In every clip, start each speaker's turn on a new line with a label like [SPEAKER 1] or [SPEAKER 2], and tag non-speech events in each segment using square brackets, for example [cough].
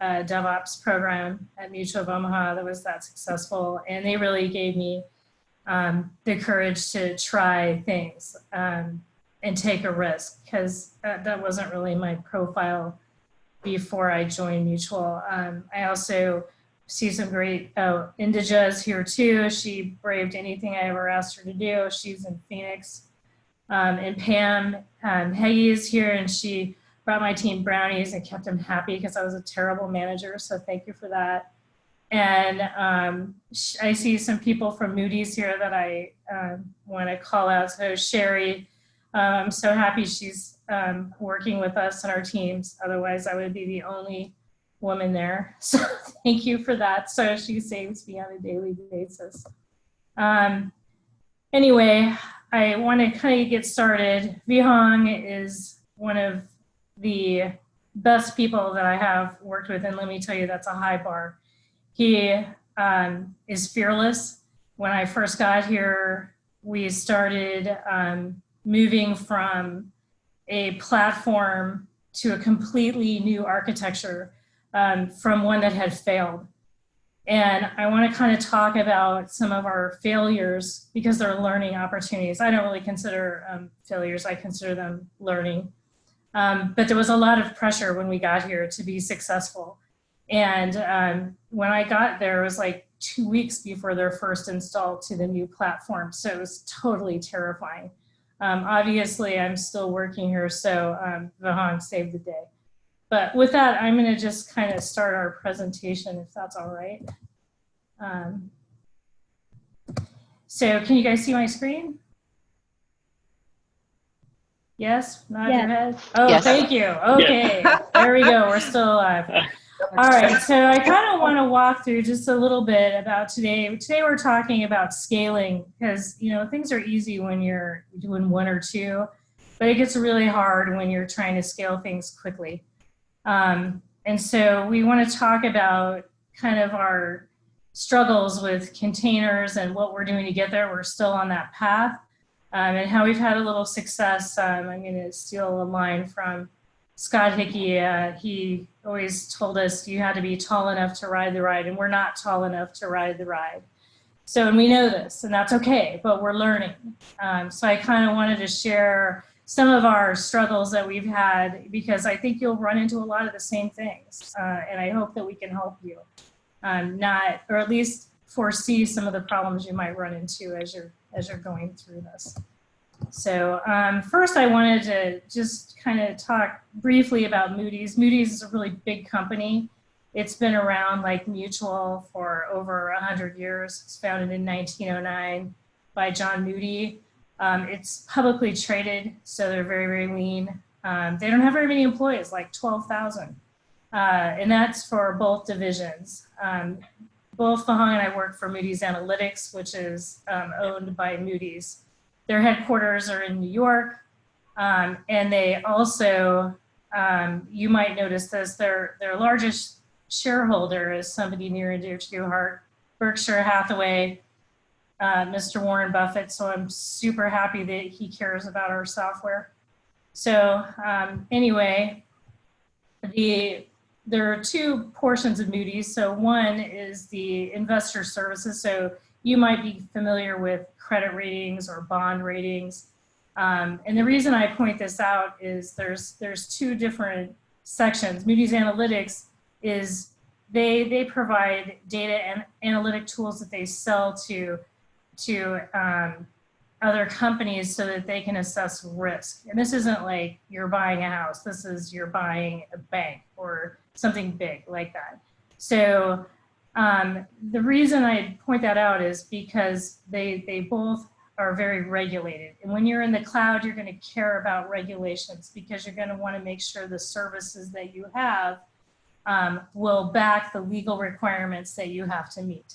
[SPEAKER 1] uh, DevOps program at Mutual of Omaha that was that successful. And they really gave me um, the courage to try things um, and take a risk because that, that, wasn't really my profile before I joined Mutual. Um, I also see some great, oh, Indija's here too. She braved anything I ever asked her to do. She's in Phoenix. Um, and Pam um, Heggie is here and she brought my team brownies and kept them happy because I was a terrible manager. So thank you for that. And um, I see some people from Moody's here that I um, want to call out. So Sherry, um, I'm so happy she's um, working with us and our teams. Otherwise, I would be the only woman there. [laughs] So thank you for that. So she saves me on a daily basis. Um, anyway, I want to kind of get started. Vihang is one of the best people that I have worked with, and let me tell you, that's a high bar. He um, is fearless. When I first got here, we started um, moving from a platform to a completely new architecture um, from one that had failed. And I want to kind of talk about some of our failures because they're learning opportunities. I don't really consider um, failures, I consider them learning. Um, but there was a lot of pressure when we got here to be successful. And um, when I got there, it was like two weeks before their first install to the new platform. So it was totally terrifying. Um, obviously, I'm still working here, so um, Vihang saved the day. But with that, I'm going to just kind of start our presentation, if that's all right. Um, so can you guys see my screen? Yes, nod yes. your head. Oh, yes. thank you. Okay, [laughs] there we go. We're still alive. [laughs] All right, so I kind of want to walk through just a little bit about today. Today we're talking about scaling because you know things are easy when you're doing one or two, but it gets really hard when you're trying to scale things quickly. Um, and so we want to talk about kind of our struggles with containers and what we're doing to get there. We're still on that path um, and how we've had a little success. Um, I'm going to steal a line from Scott Hickey. Uh, he always told us you had to be tall enough to ride the ride, and we're not tall enough to ride the ride. So, and we know this, and that's okay, but we're learning. Um, so I kind of wanted to share some of our struggles that we've had because I think you'll run into a lot of the same things. Uh, and I hope that we can help you um, not, or at least foresee some of the problems you might run into as you're as you're going through this. So um, first I wanted to just kind of talk briefly about Moody's. Moody's is a really big company. It's been around like Mutual for over 100 years. It's founded in 1909 by John Moody. Um, it's publicly traded, so they're very, very lean. Um, they don't have very many employees, like 12,000. Uh, and that's for both divisions. Um, both Vihang and I work for Moody's Analytics, which is um, owned by Moody's. Their headquarters are in New York, um, and they also, um, you might notice this, their, their largest shareholder is somebody near and dear to your heart, Berkshire Hathaway, uh, Mr. Warren Buffett. So I'm super happy that he cares about our software. So um, anyway, the there are two portions of Moody's. So one is the investor services. So you might be familiar with credit ratings or bond ratings. Um, and the reason I point this out is there's there's two different sections. Moody's Analytics is they they provide data and analytic tools that they sell to to um, other companies so that they can assess risk. And this isn't like you're buying a house. This is you're buying a bank or something big like that. So um, the reason I point that out is because they, they both are very regulated. And when you're in the cloud, you're going to care about regulations because you're going to want to make sure the services that you have um, will back the legal requirements that you have to meet.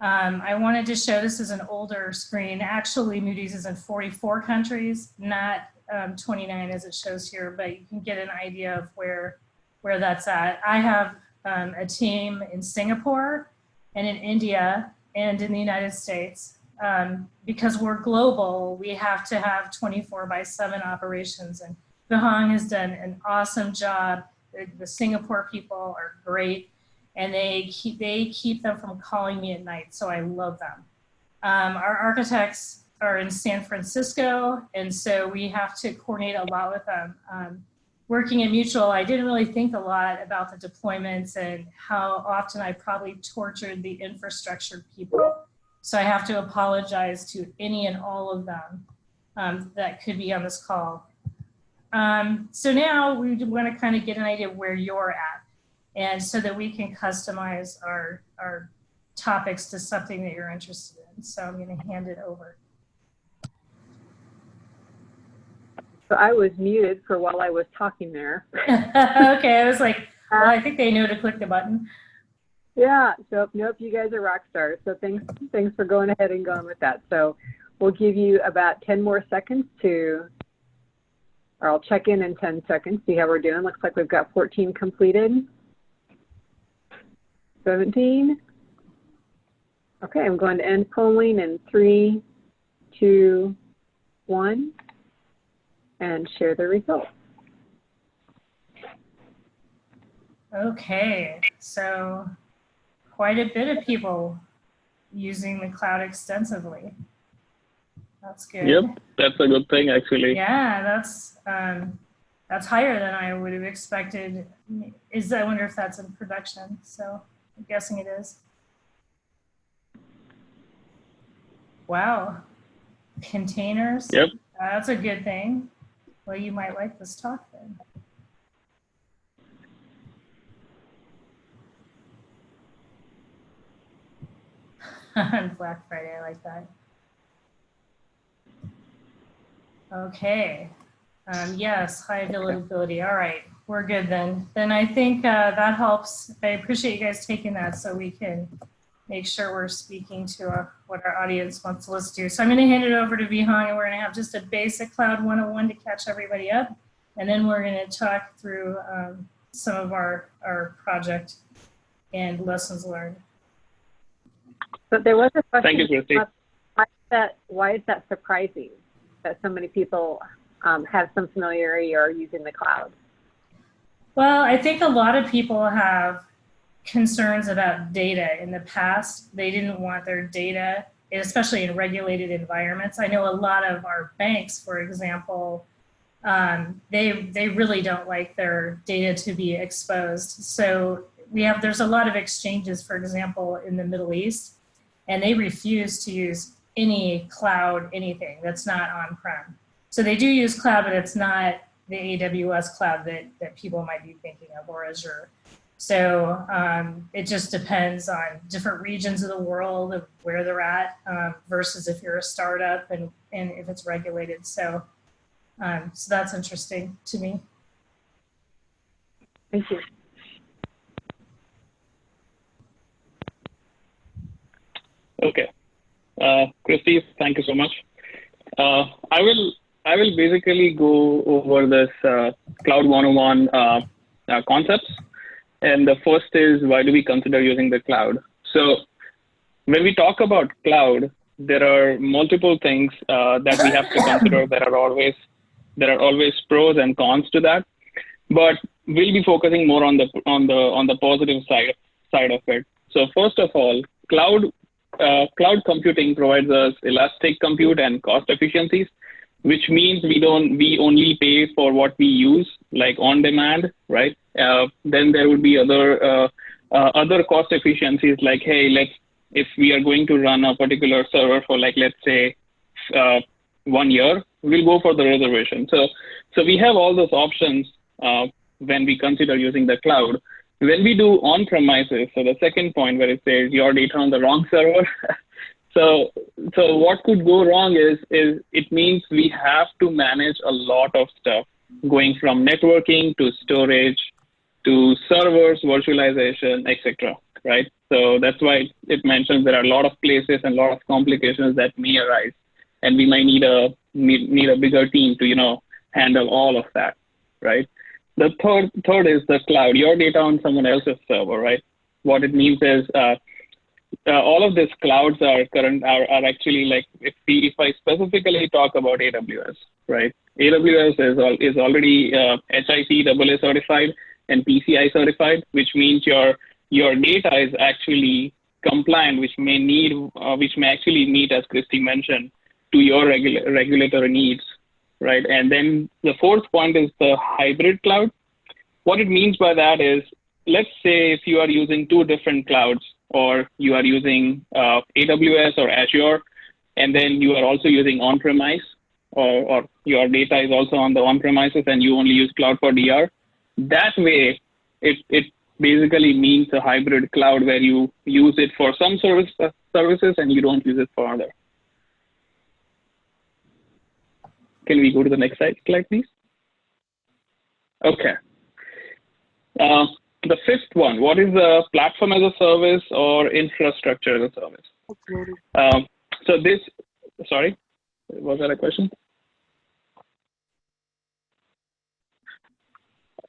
[SPEAKER 1] Um, I wanted to show this is an older screen. Actually, Moody's is in 44 countries, not um, 29 as it shows here, but you can get an idea of where where that's at. I have um, a team in Singapore and in India and in the United States. Um, because we're global, we have to have 24 by 7 operations. And Vihang has done an awesome job The, the Singapore people are great, and they keep they keep them from calling me at night. So I love them. Um, our architects are in San Francisco, and so we have to coordinate a lot with them. Um, working at Mutual, I didn't really think a lot about the deployments and how often I probably tortured the infrastructure people. So I have to apologize to any and all of them um, that could be on this call. Um, so now we want to kind of get an idea of where you're at and so that we can customize our, our topics to something that you're interested in. So I'm going to hand it over.
[SPEAKER 2] So I was muted for while I was talking there. [laughs]
[SPEAKER 1] okay, I was like, well, I think they know to click the button.
[SPEAKER 2] Yeah, so nope, you guys are rock stars. So thanks, thanks for going ahead and going with that. So we'll give you about 10 more seconds to, or I'll check in in 10 seconds, see how we're doing. Looks like we've got 14 completed. 17. Okay, I'm going to end polling in three, two, one and share the results.
[SPEAKER 1] Okay, so quite a bit of people using the cloud extensively. That's good.
[SPEAKER 3] Yep, that's a good thing actually.
[SPEAKER 1] Yeah, that's um, that's higher than I would have expected. Is I wonder if that's in production. So I'm guessing it is. Wow, containers.
[SPEAKER 3] Yep.
[SPEAKER 1] that's a good thing. Well, you might like this talk then. [laughs] On Black Friday, I like that. Okay. Um, yes, high availability. All right, we're good then. Then I think uh, that helps. I appreciate you guys taking that so we can make sure we're speaking to our, what our audience wants to listen to. So I'm going to hand it over to Vihang and we're going to have just a basic Cloud 101 to catch everybody up. And then we're going to talk through um, some of our, our project and lessons learned.
[SPEAKER 2] But there was a question.
[SPEAKER 3] Thank you, Christy.
[SPEAKER 2] Why is that, why is that surprising that so many people um, have some familiarity or are using the cloud?
[SPEAKER 1] Well, I think a lot of people have concerns about data in the past. They didn't want their data, especially in regulated environments. I know a lot of our banks, for example, um, they, they really don't like their data to be exposed. So we have, there's a lot of exchanges, for example, in the Middle East, and they refuse to use any cloud, anything that's not on-prem. So they do use cloud, but it's not the AWS cloud that, that people might be thinking of or Azure. So um, it just depends on different regions of the world of where they're at um, versus if you're a startup and, and if it's regulated. So, um, so that's interesting to me.
[SPEAKER 2] Thank you.
[SPEAKER 3] Okay. Uh, Christy, thank you so much. Uh, I will I will basically go over this uh, Cloud 101 uh, uh, concepts and the first is why do we consider using the cloud? So when we talk about cloud, there are multiple things uh, that we have to consider. [coughs] There are always there are always pros and cons to that, but we'll be focusing more on the on the on the positive side side of it. So first of all, cloud uh, cloud computing provides us elastic compute and cost efficiencies, which means we don't we only pay for what we use, like on demand, right? Uh, then there would be other uh, uh, other cost efficiencies like, hey, let's if we are going to run a particular server for like let's say uh, one year, we'll go for the reservation. So so we have all those options uh, when we consider using the cloud. When we do on-premises, so the second point where it says your data on the wrong server. [laughs] so so what could go wrong is is it means we have to manage a lot of stuff going from networking to storage to servers, virtualization, etc. Right? So that's why it mentions there are a lot of places and a lot of complications that may arise, and we might need a need, need a bigger team to you know handle all of that. Right? The third third is the cloud. Your data on someone else's server. Right? What it means is uh, all of these clouds are current are, actually like if we, if I specifically talk about AWS, right? AWS is all, is already uh, HIPAA certified, and PCI certified, which means your your data is actually compliant, which may need, uh, which may actually meet, as Christy mentioned, to your regula- regulatory needs, right? And then the fourth point is the hybrid cloud. What it means by that is, let's say if you are using two different clouds, or you are using uh, AWS or Azure, and then you are also using on-premise, or, or your data is also on the on-premises, and you only use cloud for DR. That way, it, it basically means a hybrid cloud where you use it for some service, uh, services and you don't use it for other. Can we go to the next slide, please? Okay. Uh, the fifth one, what is the platform as a service or infrastructure as a service? Um, so this, sorry, was that a question?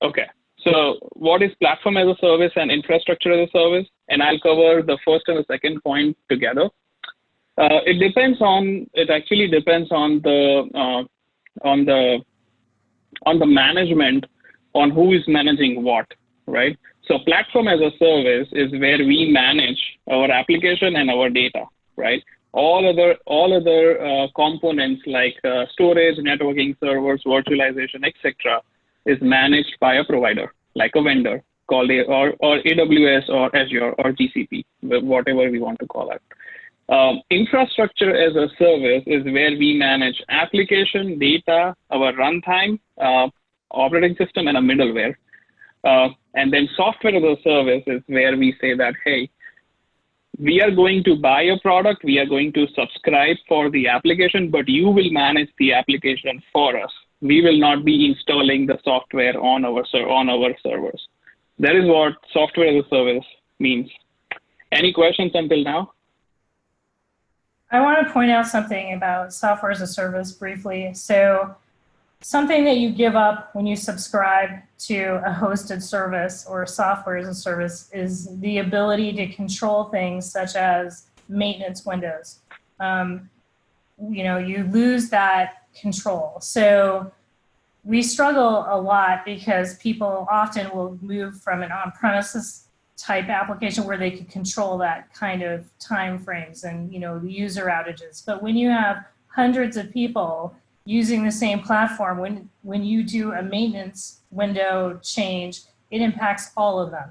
[SPEAKER 3] Okay. So what is platform as a service and infrastructure as a service? And I'll cover the first and the second point together. Uh, it depends on, it actually depends on the, uh, on the, on the management on who is managing what, right? So platform as a service is where we manage our application and our data, right? All other, all other uh, components like uh, storage, networking, servers, virtualization, etc is managed by a provider, like a vendor called a, or, or AWS or Azure or GCP, whatever we want to call it. Um, infrastructure as a service is where we manage application, data, our runtime, uh, operating system, and a middleware. Uh, and then software as a service is where we say that, hey, we are going to buy a product, we are going to subscribe for the application, but you will manage the application for us we will not be installing the software on our on our servers. That is what software as a service means. Any questions until now?
[SPEAKER 1] I want to point out something about software as a service briefly. So something that you give up when you subscribe to a hosted service or software as a service is the ability to control things such as maintenance windows. Um, you know, you lose that control. So we struggle a lot because people often will move from an on-premises type application where they could control that kind of time frames and you know user outages. But when you have hundreds of people using the same platform, when when you do a maintenance window change, it impacts all of them.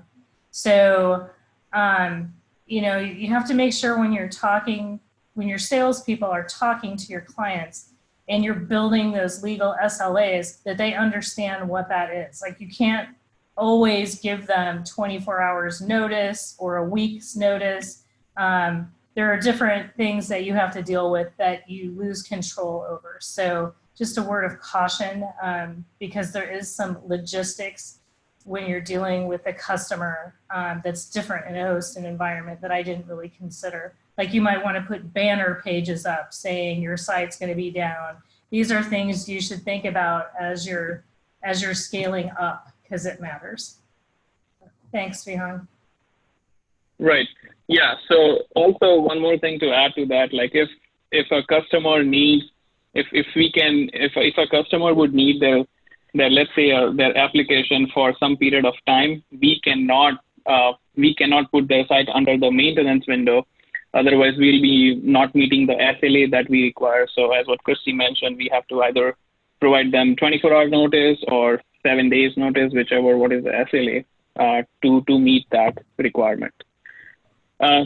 [SPEAKER 1] So um, you know you have to make sure when you're talking, when your salespeople are talking to your clients, and you're building those legal SLAs that they understand what that is. Like you can't always give them 24 hours notice or a week's notice. Um, there are different things that you have to deal with that you lose control over. So just a word of caution um, because there is some logistics when you're dealing with a customer um, that's different in a host and environment that I didn't really consider. Like you might want to put banner pages up saying your site's going to be down. These are things you should think about as you're as you're scaling up because it matters. Thanks, Vihan.
[SPEAKER 3] Right. Yeah. So also one more thing to add to that, like if if a customer needs, if if we can, if if a customer would need their their let's say uh, their application for some period of time, we cannot uh, we cannot put their site under the maintenance window Otherwise, we'll be not meeting the SLA that we require. So as what Christy mentioned, we have to either provide them 24 hour notice or seven days notice, whichever what is the SLA uh, to, to meet that requirement. Uh,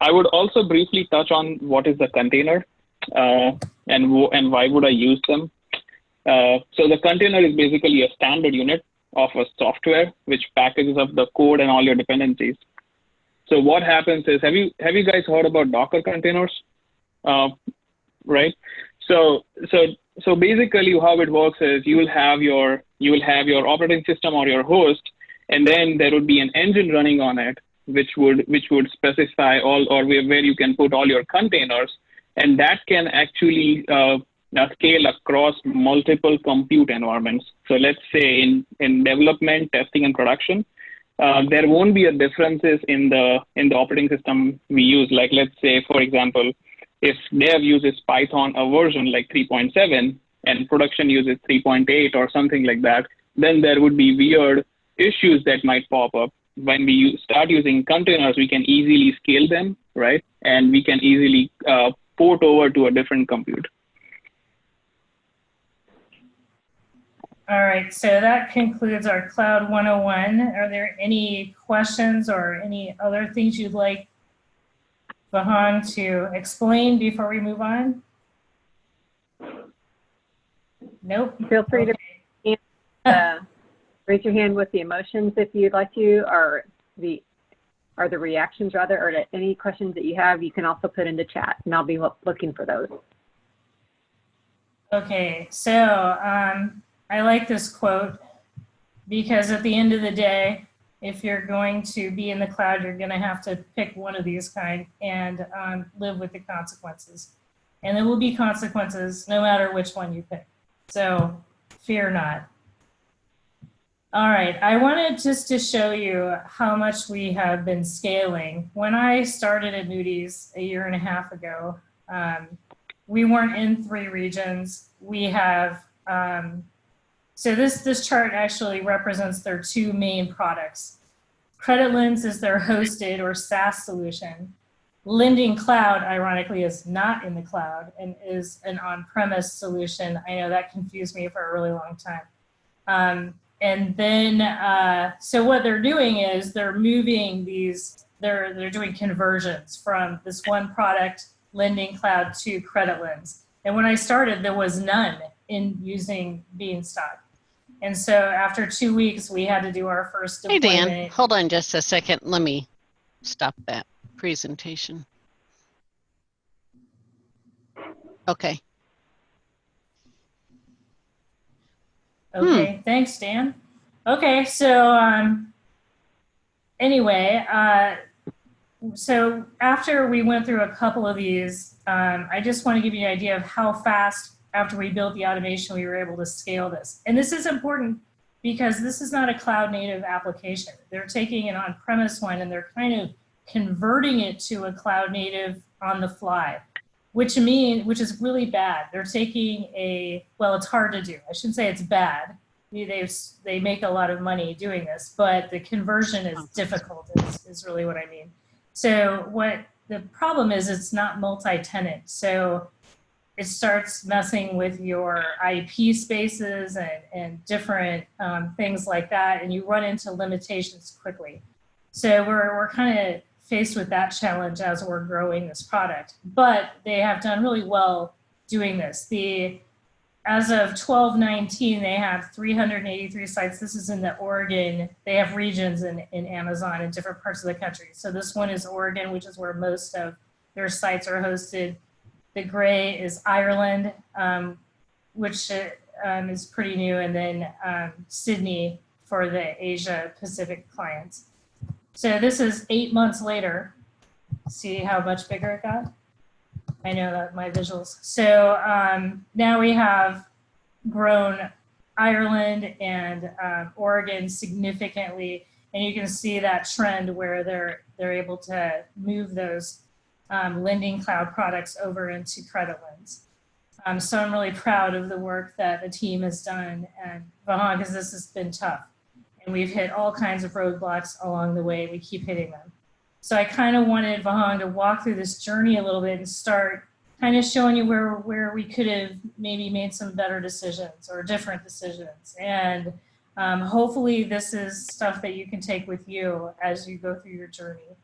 [SPEAKER 3] I would also briefly touch on what is the container uh, and, and why would I use them. Uh, so the container is basically a standard unit of a software which packages up the code and all your dependencies. So what happens is, have you have you guys heard about Docker containers? Uh, right. So so so basically, how it works is you will have your you will have your operating system or your host, and then there would be an engine running on it, which would which would specify all or where, where you can put all your containers, and that can actually uh, scale across multiple compute environments. So let's say in in development, testing, and production, uh, there won't be a differences in the in the operating system we use. Like let's say, for example, if dev uses Python a version like 3.7 and production uses 3.8 or something like that, then there would be weird issues that might pop up when we start using containers, we can easily scale them, right? And we can easily uh, port over to a different compute.
[SPEAKER 1] All right, so that concludes our Cloud 101. Are there any questions or any other things you'd like Vahan to explain before we move on? Nope.
[SPEAKER 2] Feel free okay. [laughs] to uh, raise your hand with the emotions if you'd like to, or the or the reactions rather, or any questions that you have, you can also put in the chat, and I'll be looking for those.
[SPEAKER 1] Okay, so um, I like this quote because at the end of the day, if you're going to be in the cloud, you're going to have to pick one of these kind and um, live with the consequences. And there will be consequences no matter which one you pick. So fear not. All right, I wanted just to show you how much we have been scaling. When I started at Moody's a year and a half ago, um, we weren't in three regions. We have, um, so this, this chart actually represents their two main products. Credit Lens is their hosted or SaaS solution. Lending Cloud, ironically, is not in the cloud and is an on-premise solution. I know that confused me for a really long time. Um, and then, uh, so what they're doing is they're moving these, they're, they're doing conversions from this one product, Lending Cloud, to Credit Lens. And when I started, there was none in using Beanstalk. And so after two weeks, we had to do our first
[SPEAKER 4] deployment. Hey, Dan, hold on just a second. Let me stop that presentation. Okay.
[SPEAKER 1] Okay, hmm. thanks, Dan. Okay, so um, anyway, uh, so after we went through a couple of these, um, I just want to give you an idea of how fast after we built the automation, we were able to scale this. And this is important because this is not a cloud native application. They're taking an on-premise one and they're kind of converting it to a cloud native on the fly which mean which is really bad. They're taking a well, it's hard to do. I shouldn't say it's bad. They they make a lot of money doing this, but the conversion is difficult. Is, is really what I mean. So what the problem is, it's not multi-tenant. So it starts messing with your IP spaces and, and different um, things like that, and you run into limitations quickly. So we're, we're kind of faced with that challenge as we're growing this product. But they have done really well doing this. The as of 1219, they have 383 sites. This is in the Oregon. They have regions in, in Amazon in different parts of the country. So this one is Oregon, which is where most of their sites are hosted. The gray is Ireland, um, which um, is pretty new, and then um, Sydney for the Asia Pacific clients. So this is eight months later. See how much bigger it got? I know that my visuals. So um, now we have grown Ireland and um, Oregon significantly, and you can see that trend where they're they're able to move those um, lending cloud products over into CreditLens. Um, so I'm really proud of the work that the team has done and Vahan, because this has been tough and we've hit all kinds of roadblocks along the way. We keep hitting them. So I kind of wanted Vahan to walk through this journey a little bit and start kind of showing you where, where we could have maybe made some better decisions or different decisions. And um, hopefully this is stuff that you can take with you as you go through your journey.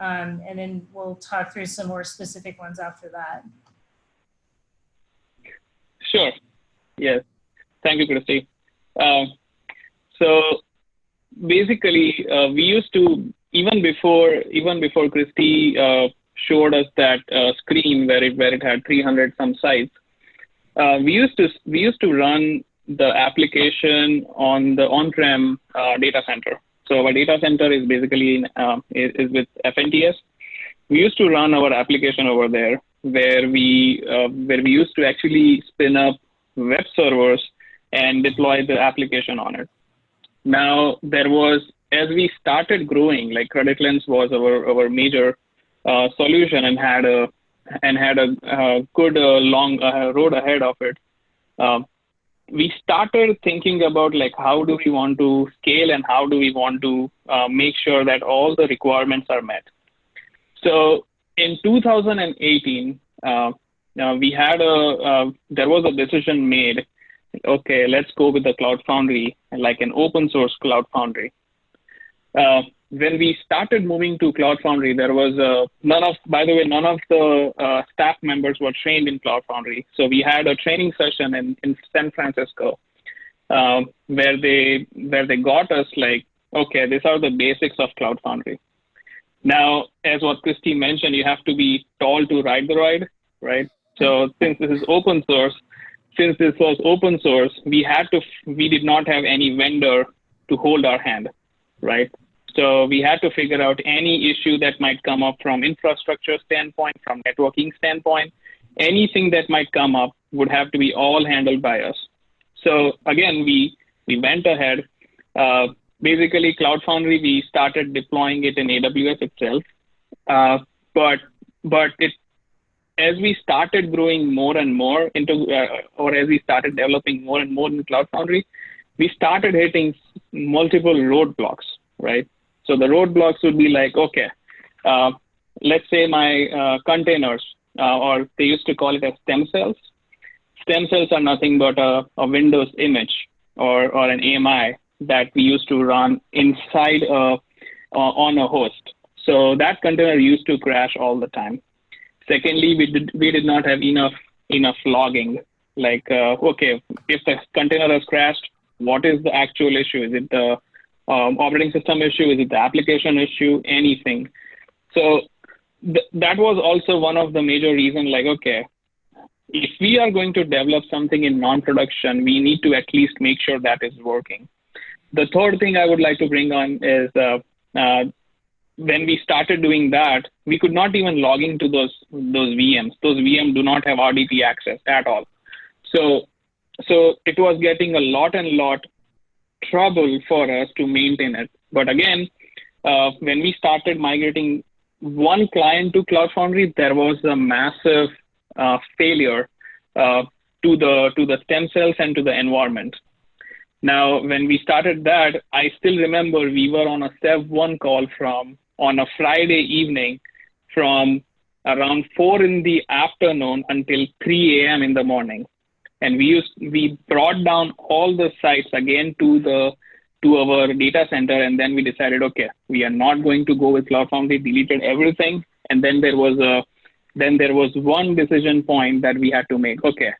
[SPEAKER 1] Um, and then we'll talk through some more specific ones after that.
[SPEAKER 3] Sure. Yes. Thank you, Christy. Um, so basically, uh, we used to even before even before Christy uh, showed us that uh, screen where it where it had 300 some sites. Uh, we used to we used to run the application on the on-prem uh, data center. So our data center is basically in, uh, is, is, with FNTS. We used to run our application over there, where we where we used to actually spin up web servers and deploy the application on it. Now there was as we started growing, like CreditLens was our our major uh, solution and had a and had a uh, good uh, long uh, road ahead of it. Um, we started thinking about like how do we want to scale and how do we want to uh, make sure that all the requirements are met. So in 2018, uh, uh, we had a there was a decision made. Okay, let's go with the Cloud Foundry, like an open source Cloud Foundry. Uh, when we started moving to Cloud Foundry, there was uh, none of, by the way, none of the uh, staff members were trained in Cloud Foundry. So we had a training session in, in San Francisco um, where they where they got us like, okay, these are the basics of Cloud Foundry. Now, as what Christy mentioned, you have to be tall to ride the ride, right? So since this is open source, since this was open source, we had to, we did not have any vendor to hold our hand, right? So we had to figure out any issue that might come up from infrastructure standpoint, from networking standpoint, anything that might come up would have to be all handled by us. So again, we we went ahead. Uh, basically, Cloud Foundry, we started deploying it in AWS itself, uh, but but it as we started growing more and more into, uh, or as we started developing more and more in Cloud Foundry, we started hitting multiple roadblocks, right? So the roadblocks would be like, okay, uh, let's say my uh, containers, uh, or they used to call it as stem cells. Stem cells are nothing but a, a Windows image or, or an AMI that we used to run inside a, on a host. So that container used to crash all the time. Secondly, we did, we did not have enough enough logging. Like, uh, okay, if the container has crashed, what is the actual issue? Is it the um, operating system issue? Is it the application issue? Anything. So th- that was also one of the major reasons like, okay, if we are going to develop something in non-production, we need to at least make sure that is working. The third thing I would like to bring on is uh, uh, when we started doing that, we could not even log into those those VMs. Those VMs do not have RDP access at all. So so it was getting a lot and lot trouble for us to maintain it. But again, uh, when we started migrating one client to Cloud Foundry, there was a massive uh, failure uh, to the to the stem cells and to the environment. Now, when we started that, I still remember we were on a Sev one call from on a Friday evening from around four in the afternoon until 3 a.m. in the morning. And we used we brought down all the sites again to the to our data center and then we decided okay we are not going to go with cloud foundry deleted everything. And then there was a then there was one decision point that we had to make. Okay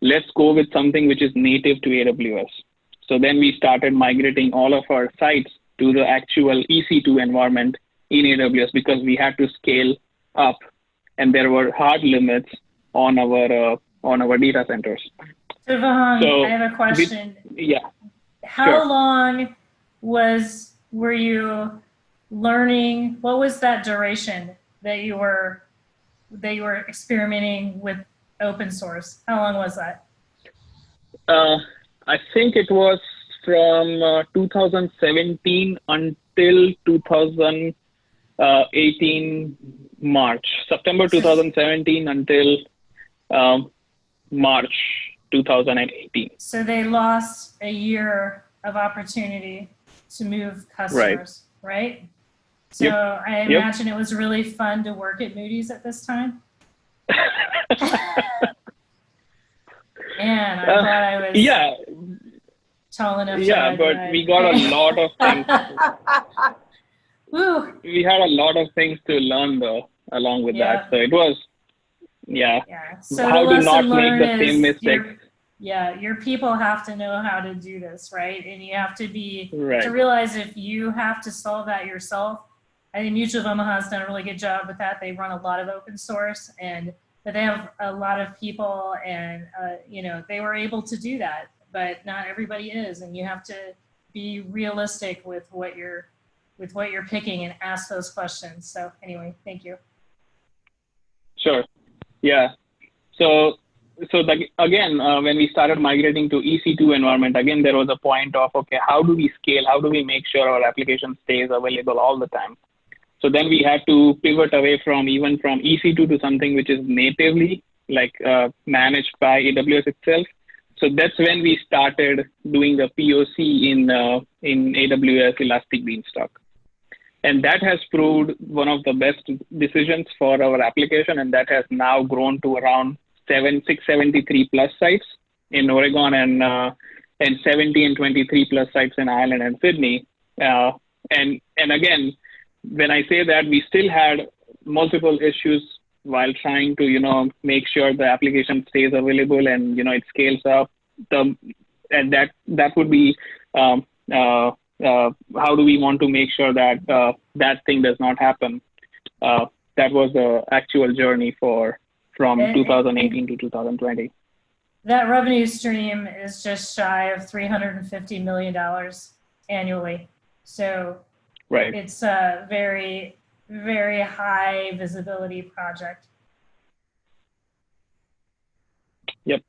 [SPEAKER 3] let's go with something which is native to aws so then we started migrating all of our sites to the actual ec2 environment in aws because we had to scale up and there were hard limits on our uh, on our data centers.
[SPEAKER 1] So Vihang, so, I have a question.
[SPEAKER 3] yeah.
[SPEAKER 1] How sure. long was were you learning? What was that duration that you were that you were experimenting with open source? How long was that?
[SPEAKER 3] Uh, I think it was from uh, 2017 until 2018 March, September 2017 until um, March 2018.
[SPEAKER 1] So they lost a year of opportunity to move customers, right? right? So yep. I imagine yep. it was really fun to work at Moody's at this time. [laughs] And I uh, thought I was
[SPEAKER 3] yeah
[SPEAKER 1] tall enough.
[SPEAKER 3] Yeah, but we got a lot of [laughs]
[SPEAKER 1] Woo.
[SPEAKER 3] We had a lot of things to learn though along with yeah. that. So it was yeah.
[SPEAKER 1] Yeah. So
[SPEAKER 3] how to not make the same mistake.
[SPEAKER 1] Yeah, your people have to know how to do this, right? And you have to be
[SPEAKER 3] right.
[SPEAKER 1] to realize if you have to solve that yourself. I think Mutual of Omaha has done a really good job with that. They run a lot of open source, and but they have a lot of people, and uh, you know they were able to do that. But not everybody is, and you have to be realistic with what you're with what you're picking and ask those questions. So anyway, thank you.
[SPEAKER 3] Sure. Yeah. So so the, again, uh, when we started migrating to EC2 environment, again there was a point of okay, how do we scale? How do we make sure our application stays available all the time? So then we had to pivot away from even from EC2 to something which is natively like uh, managed by AWS itself. so that's when we started doing the POC in uh, in AWS Elastic Beanstalk, and that has proved one of the best decisions for our application, and that has now grown to around seven six seventy three plus sites in Oregon and uh, and 70 and 23 plus sites in Ireland and Sydney. Uh, and and again, when I say that, we still had multiple issues while trying to you know make sure the application stays available and you know it scales up. The and that that would be um, uh, how do we want to make sure that uh, that thing does not happen. Uh, that was the actual journey for from 2018 to 2020.
[SPEAKER 1] That revenue stream is just shy of $350 million annually. So
[SPEAKER 3] right.
[SPEAKER 1] it's a very, very high visibility project.
[SPEAKER 3] Yep.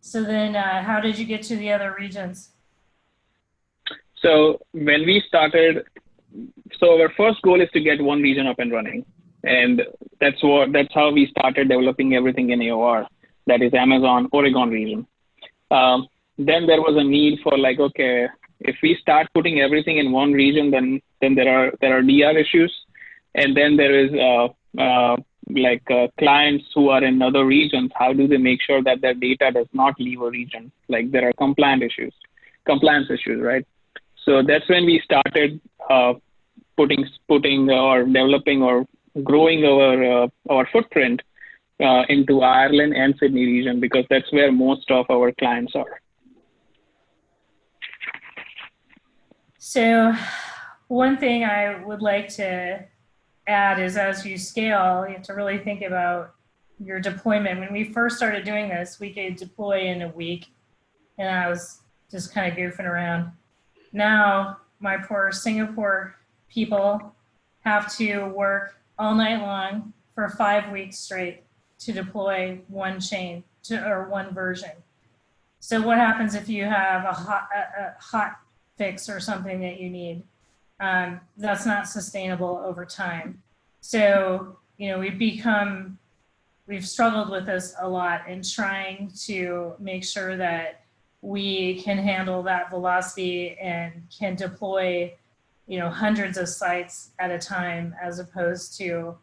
[SPEAKER 1] So then uh, how did you get to the other regions?
[SPEAKER 3] So when we started, so our first goal is to get one region up and running and that's what that's how we started developing everything in AOR. That is Amazon Oregon region. Um, then there was a need for like, okay, if we start putting everything in one region, then then there are there are DR issues, and then there is uh, uh, like uh, clients who are in other regions. How do they make sure that their data does not leave a region? Like there are compliance issues, compliance issues, right? So that's when we started uh, putting putting or developing or growing our uh, our footprint uh, into Ireland and Sydney region because that's where most of our clients are.
[SPEAKER 1] So, one thing I would like to add is as you scale, you have to really think about your deployment. When we first started doing this, we could deploy in a week, and I was just kind of goofing around. Now, my poor Singapore people have to work all night long for five weeks straight to deploy one chain to, or one version. So what happens if you have a hot, a, a hot fix or something that you need? Um, that's not sustainable over time. So, you know, we've become, we've struggled with this a lot in trying to make sure that we can handle that velocity and can deploy you know, hundreds of sites at a time as opposed to,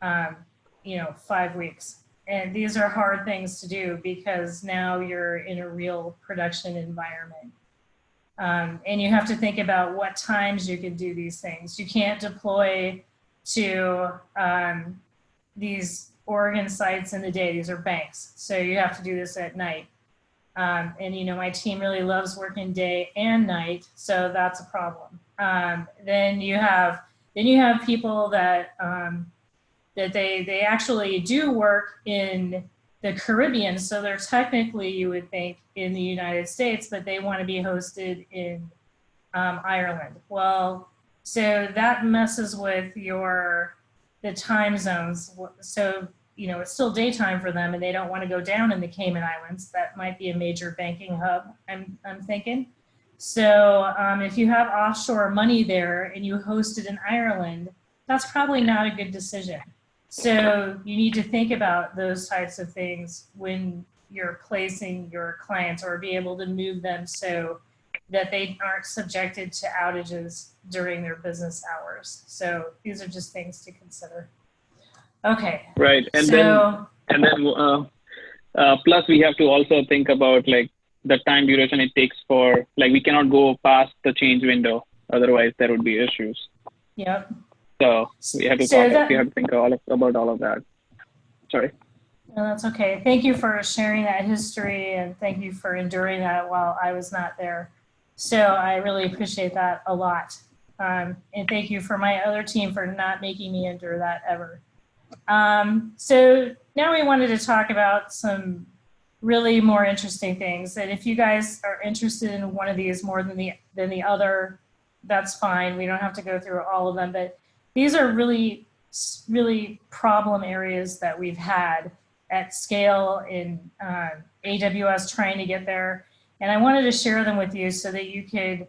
[SPEAKER 1] um, you know, five weeks. And these are hard things to do because now you're in a real production environment. Um, and you have to think about what times you can do these things. You can't deploy to um, these Oregon sites in the day. These are banks. So you have to do this at night. Um, and, you know, my team really loves working day and night. So that's a problem. Um, then you have then you have people that um, that they they actually do work in the Caribbean, so they're technically you would think in the United States, but they want to be hosted in um, Ireland. Well, so that messes with your the time zones. So you know it's still daytime for them, and they don't want to go down in the Cayman Islands. That might be a major banking hub. I'm I'm thinking. So um, if you have offshore money there and you host it in Ireland, that's probably not a good decision. So you need to think about those types of things when you're placing your clients or be able to move them so that they aren't subjected to outages during their business hours. So these are just things to consider. Okay.
[SPEAKER 3] Right. And
[SPEAKER 1] so,
[SPEAKER 3] then, and then, uh, uh, plus we have to also think about like the time duration it takes for like we cannot go past the change window. Otherwise there would be issues.
[SPEAKER 1] Yep.
[SPEAKER 3] So we have to
[SPEAKER 1] so
[SPEAKER 3] talk,
[SPEAKER 1] that,
[SPEAKER 3] we have to think all of, about all of that. Sorry.
[SPEAKER 1] No, that's okay. Thank you for sharing that history and thank you for enduring that while i was not there. So i really appreciate that a lot. Um, and thank you for my other team for not making me endure that ever um, so now we wanted to talk about some really more interesting things. And if you guys are interested in one of these more than the than the other, that's fine. We don't have to go through all of them, but these are really really problem areas that we've had at scale in uh, AWS trying to get there. And I wanted to share them with you so that you could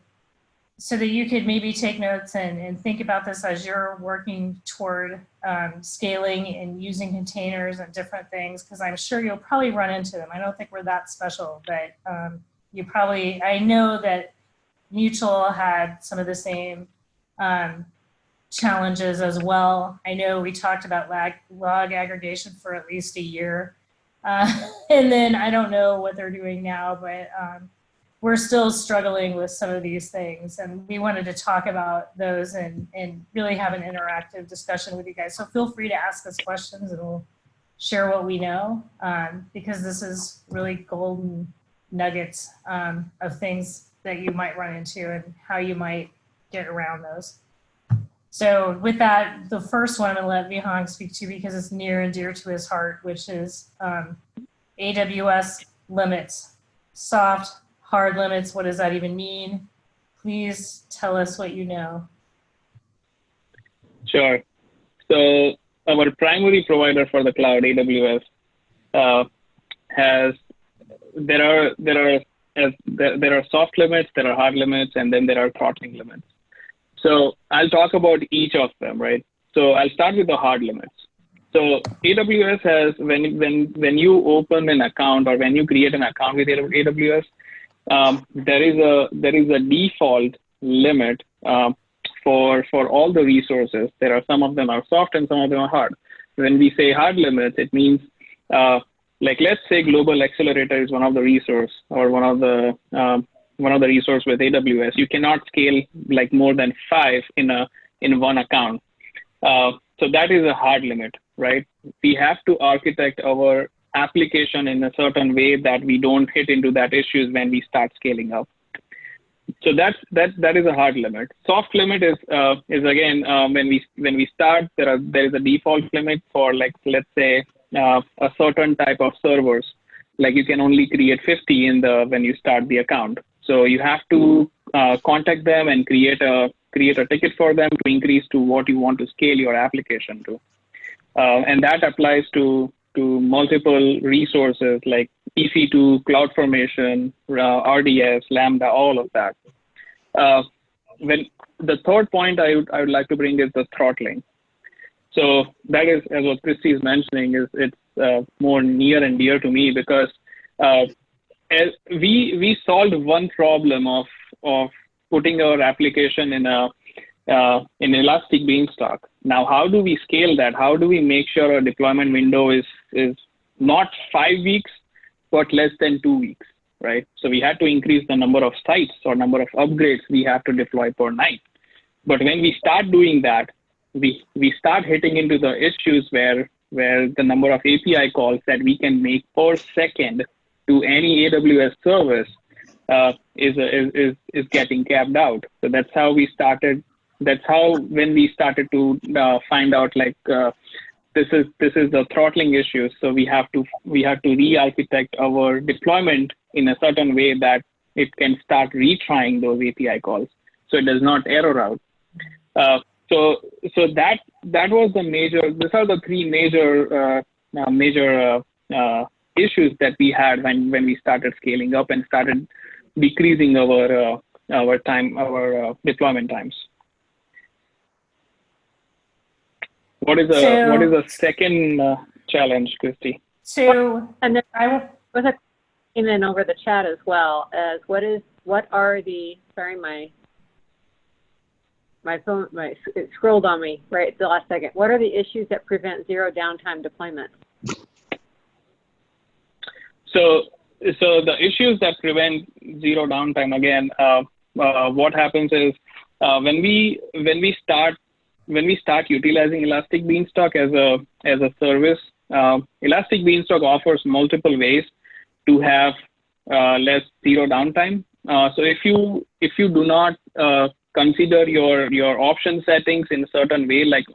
[SPEAKER 1] so that you could maybe take notes and, and think about this as you're working toward um, scaling and using containers and different things, because I'm sure you'll probably run into them. I don't think we're that special, but um, you probably, I know that Mutual had some of the same um, challenges as well. I know we talked about lag, log aggregation for at least a year. Uh, [laughs] and then I don't know what they're doing now, but um, we're still struggling with some of these things and we wanted to talk about those and, and really have an interactive discussion with you guys. So feel free to ask us questions and we'll share what we know um, because this is really golden nuggets um, of things that you might run into and how you might get around those. So with that, the first one I'm gonna let Vihang speak to because it's near and dear to his heart, which is um, AWS limits, soft hard limits, what does that even mean? Please tell us what you know.
[SPEAKER 3] Sure. So our primary provider for the cloud, AWS, uh, has there are there are there are soft limits, there are hard limits, and then there are throttling limits. So I'll talk about each of them, right? So I'll start with the hard limits. So AWS has when when when you open an account or when you create an account with AWS, um, there is a there is a default limit uh, for for all the resources. There are some of them are soft and some of them are hard. When we say hard limits, it means uh, like let's say global accelerator is one of the resource or one of the um, one of the resource with AWS. You cannot scale like more than five in a in one account. Uh, so that is a hard limit, right? We have to architect our application in a certain way that we don't hit into that issues when we start scaling up. So that's that that is a hard limit. Soft limit is uh, is again um, when we when we start there are there is a default limit for like let's say uh, a certain type of servers. Like you can only create 50 in the when you start the account. So you have to uh, contact them and create a create a ticket for them to increase to what you want to scale your application to. Uh, and that applies to to multiple resources like EC2, CloudFormation, uh, RDS, Lambda, all of that. Uh, when the third point I would, I would like to bring is the throttling. So that is, as what Christy is mentioning, is it's uh, more near and dear to me because uh, we we solved one problem of of putting our application in a uh, in Elastic Beanstalk. Now, how do we scale that? How do we make sure our deployment window is is not five weeks, but less than two weeks, right? So we had to increase the number of sites or number of upgrades we have to deploy per night. But when we start doing that, we we start hitting into the issues where where the number of API calls that we can make per second to any AWS service uh, is, is, is, is getting capped out. So that's how we started that's how when we started to uh, find out like uh, this is this is the throttling issue. So we have to we have to re-architect our deployment in a certain way that it can start retrying those api calls. So it does not error out. Uh, so so that that was the major these are the three major uh, uh, major uh, issues that we had when when we started scaling up and started decreasing our our time our deployment times What is the so, what is the second uh, challenge, Christy?
[SPEAKER 1] So
[SPEAKER 2] and then I was came in over the chat as well as what is what are the sorry my my phone my it scrolled on me right at the last second. What are the issues that prevent zero downtime deployment?
[SPEAKER 3] So so the issues that prevent zero downtime again, uh, uh, what happens is uh, when we when we start when we start utilizing Elastic Beanstalk as a as a service, uh, Elastic Beanstalk offers multiple ways to have uh, less zero downtime. Uh, so if you if you do not uh, consider your your option settings in a certain way, like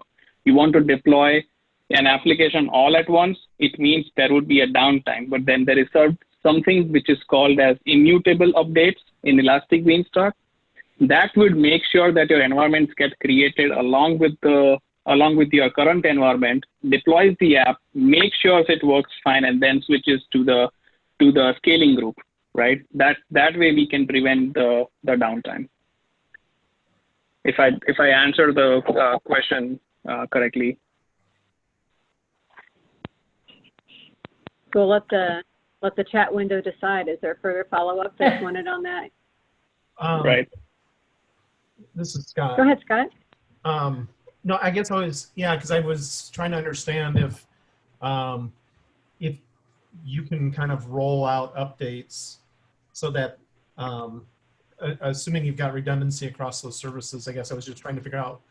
[SPEAKER 3] you want to deploy an application all at once, it means there would be a downtime. But then there is something which is called as immutable updates in Elastic Beanstalk that would make sure that your environments get created along with the along with your current environment, deploys the app, make sure it works fine, and then switches to the to the scaling group, right? That that way we can prevent the the downtime. if I if I answer the uh, question uh, correctly.
[SPEAKER 2] We'll let the, let the chat window decide. Is there further follow-up that's wanted on that?
[SPEAKER 5] Um,
[SPEAKER 3] Right.
[SPEAKER 5] This is Scott.
[SPEAKER 2] Go ahead, Scott.
[SPEAKER 5] Um, no, I guess I was, yeah, because I was trying to understand if, um, if you can kind of roll out updates so that, um, assuming you've got redundancy across those services, I guess I was just trying to figure out,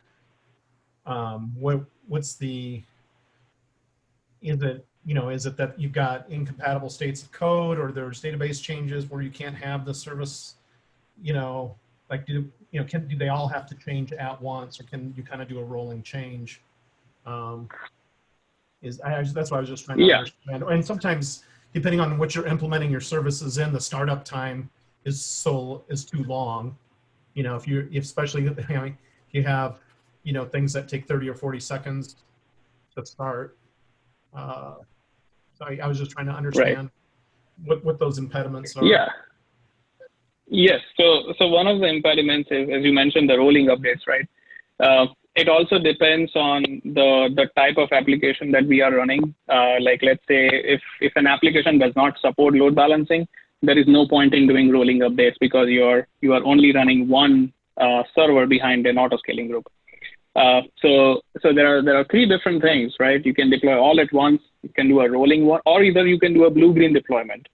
[SPEAKER 5] um, what, what's the, is it, you know, is it that you've got incompatible states of code or there's database changes where you can't have the service, you know, like do, you know, can, do they all have to change at once or can you kind of do a rolling change? Um, is, I, that's why I was just trying to
[SPEAKER 3] Yeah.
[SPEAKER 5] understand. And sometimes depending on what you're implementing your services in, the startup time is so, is too long. You know, if you, especially, [laughs] you know, if you have, you know, things that take 30 or 40 seconds to start. Uh, so I, I was just trying to understand what, what those impediments are.
[SPEAKER 3] Yeah. Yes. So, so one of the impediments is, as you mentioned, the rolling updates, right? Uh, it also depends on the the type of application that we are running. Uh, like, let's say if if an application does not support load balancing, there is no point in doing rolling updates because you're you are only running one uh, server behind an auto scaling group. So so there are there are three different things, right? You can deploy all at once. You can do a rolling one, or either you can do a blue green deployment.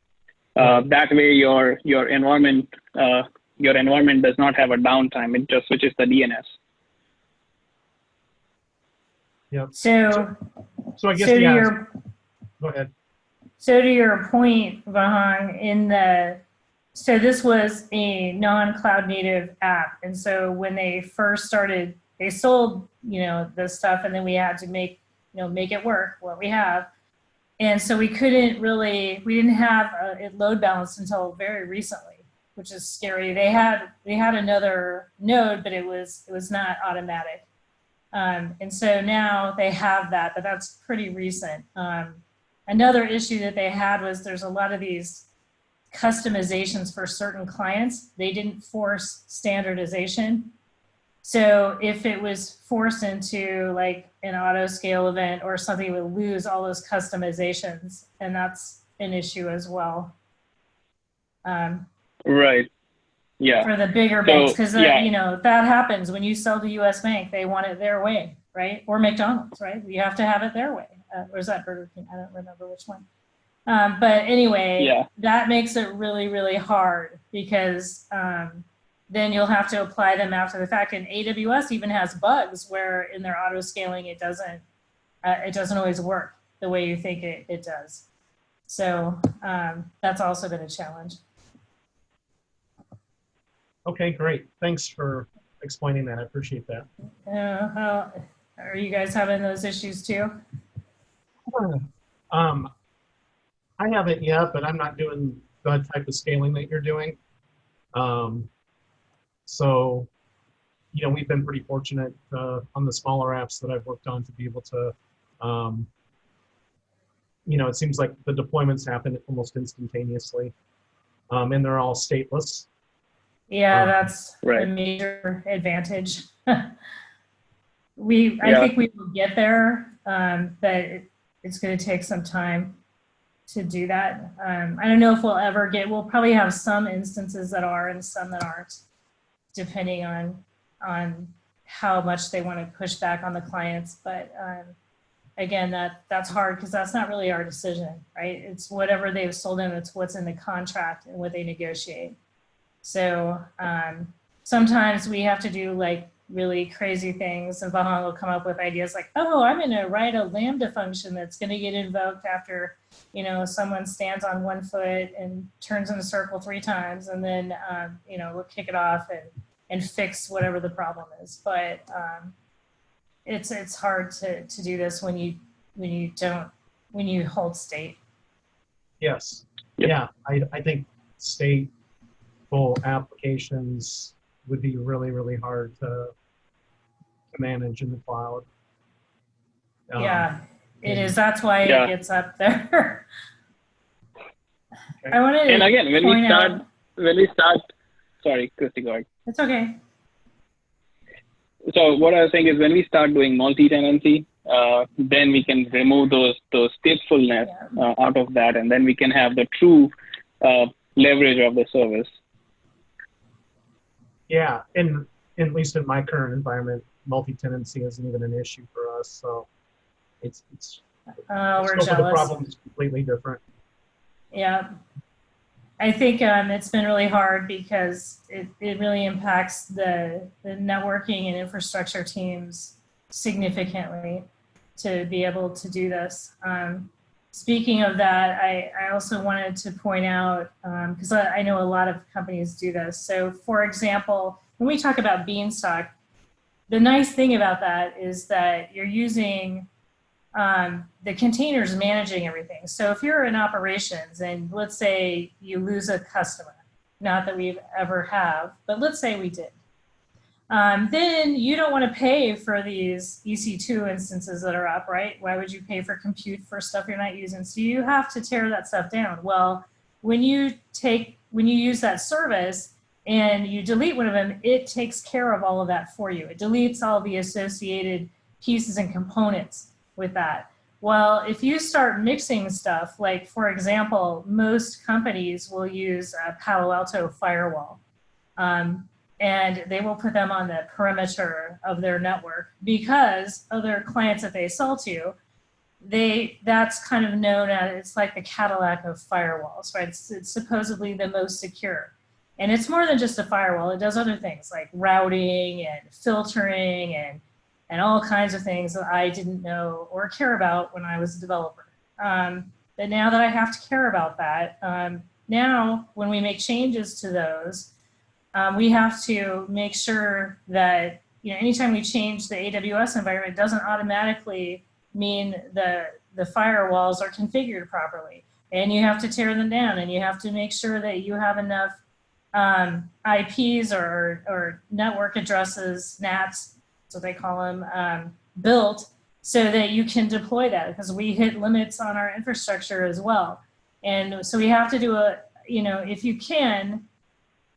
[SPEAKER 3] Uh, that way, your your environment uh, your environment does not have a downtime. It just switches the DNS.
[SPEAKER 5] Yep.
[SPEAKER 1] So,
[SPEAKER 5] So I guess,
[SPEAKER 1] so to
[SPEAKER 5] yeah,
[SPEAKER 1] your
[SPEAKER 5] go ahead.
[SPEAKER 1] So to your point, Vihang, in the so this was a non-cloud native app, and so when they first started, they sold you know the stuff, and then we had to make you know make it work what we have, and so we couldn't really we didn't have it load balanced until very recently, which is scary. They had they had another node, but it was it was not automatic, um, and so now they have that, but that's pretty recent. Um, another issue that they had was there's a lot of these customizations for certain clients. They didn't force standardization. So if it was forced into like an auto scale event or something, it would lose all those customizations. And that's an issue as well. Um,
[SPEAKER 3] Right. Yeah.
[SPEAKER 1] for the bigger
[SPEAKER 3] So,
[SPEAKER 1] banks, because
[SPEAKER 3] yeah.
[SPEAKER 1] you know that happens when you sell to U.S. Bank, they want it their way, right? Or McDonald's, right? You have to have it their way. Uh, or is that Burger King? I don't remember which one. Um, but anyway,
[SPEAKER 3] Yeah.
[SPEAKER 1] that makes it really, really hard because um, then you'll have to apply them after the fact. And AWS even has bugs where in their auto scaling it doesn't uh, it doesn't always work the way you think it, it does. So um, that's also been a challenge.
[SPEAKER 5] Okay, great. Thanks for explaining that. I appreciate that.
[SPEAKER 1] Uh, how, are you guys having those issues too?
[SPEAKER 5] Um, I haven't yet, but I'm not doing the type of scaling that you're doing. Um, so, you know, we've been pretty fortunate uh, on the smaller apps that I've worked on to be able to, um, you know, it seems like the deployments happen almost instantaneously, um, and they're all stateless.
[SPEAKER 1] Yeah,
[SPEAKER 5] Um,
[SPEAKER 1] that's
[SPEAKER 3] right.
[SPEAKER 1] a major advantage. [laughs] we, I think we will get there, um, but it, it's going to take some time to do that. Um, I don't know if we'll ever get. We'll probably have some instances that are and some that aren't, depending on on how much they want to push back on the clients. But um, again, that that's hard because that's not really our decision, right? It's whatever they've sold in. It's what's in the contract and what they negotiate. So um, sometimes we have to do like really crazy things and Vihang will come up with ideas like, oh, I'm going to write a Lambda function that's going to get invoked after, you know, someone stands on one foot and turns in a circle three times and then, um, you know, we'll kick it off and, and fix whatever the problem is. But um, it's, it's hard to, to do this when you, when you don't, when you hold state.
[SPEAKER 5] Yes.
[SPEAKER 3] Yep.
[SPEAKER 5] Yeah, I, I think stateful applications would be really, really hard to, to manage in the cloud. Um,
[SPEAKER 1] Yeah, it
[SPEAKER 5] and-
[SPEAKER 1] is. That's why
[SPEAKER 3] Yeah.
[SPEAKER 1] it gets up there.
[SPEAKER 5] Okay.
[SPEAKER 1] I wanted
[SPEAKER 3] And
[SPEAKER 1] to
[SPEAKER 3] again, when we start,
[SPEAKER 1] out,
[SPEAKER 3] when we start, sorry, Christy, go ahead.
[SPEAKER 1] it's okay.
[SPEAKER 3] so what I was saying is when we start doing multi-tenancy, uh, then we can remove those those statefulness
[SPEAKER 1] Yeah.
[SPEAKER 3] uh, out of that, and then we can have the true uh, leverage of the service.
[SPEAKER 5] Yeah, and at least in my current environment, multi-tenancy isn't even an issue for us. So it's it's
[SPEAKER 1] Oh, we're
[SPEAKER 5] of the problem is completely different.
[SPEAKER 1] Yeah. I think um, it's been really hard because it, it really impacts the, the networking and infrastructure teams significantly to be able to do this. Um, speaking of that, I, I also wanted to point out, because I, I know a lot of companies do this. So for example, when we talk about Beanstalk, the nice thing about that is that you're using um, the containers managing everything. So if you're in operations and let's say you lose a customer, not that we've ever have, but let's say we did. Um, then you don't want to pay for these EC2 instances that are up, right? Why would you pay for compute for stuff you're not using? So you have to tear that stuff down. Well, when you take, when you use that service and you delete one of them, it takes care of all of that for you. It deletes all the associated pieces and components with that. Well, if you start mixing stuff, like for example, most companies will use a Palo Alto firewall. Um, and they will put them on the perimeter of their network because other clients that they sell to, they that's kind of known as it's like the Cadillac of firewalls, right? It's, it's supposedly the most secure. And it's more than just a firewall. It does other things like routing and filtering and and all kinds of things that I didn't know or care about when I was a developer. Um, but now that I have to care about that, um, now when we make changes to those, um, we have to make sure that you know anytime we change the AWS environment, doesn't automatically mean the the firewalls are configured properly. And you have to tear them down, and you have to make sure that you have enough um, IPs or or network addresses, NATs, that's what they call them, um, built so that you can deploy that because we hit limits on our infrastructure as well. And so we have to do a, you know, if you can,